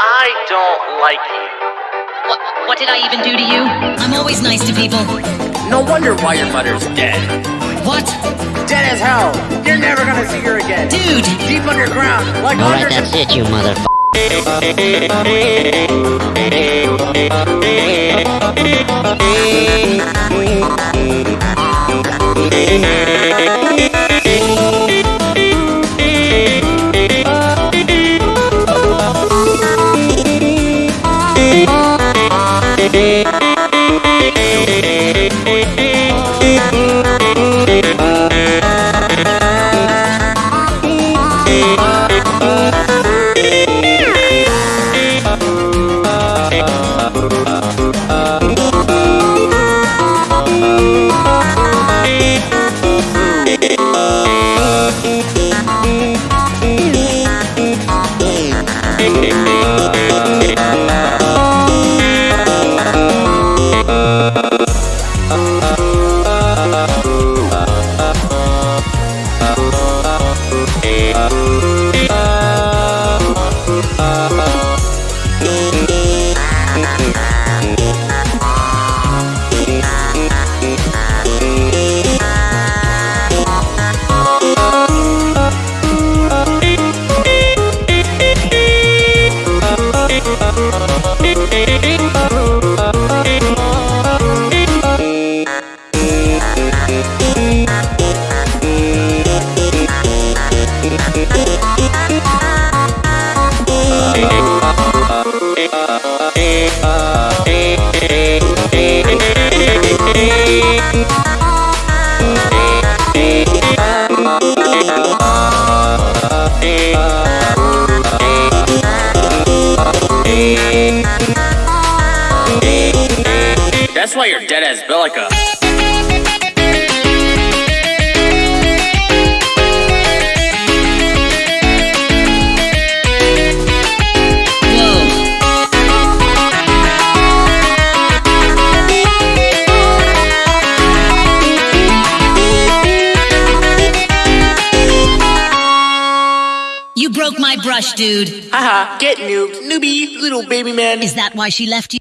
I don't like you. What, what did I even do to you? I'm always nice to people. No wonder why your mother's dead. What? Dead as hell. You're never gonna see her again. Dude! Deep underground, like Alright, under that's it, you motherfucker. Uh... That's why you're dead as Bellica. My brush, dude. Haha, get noobed, newbie, little baby man. Is that why she left you?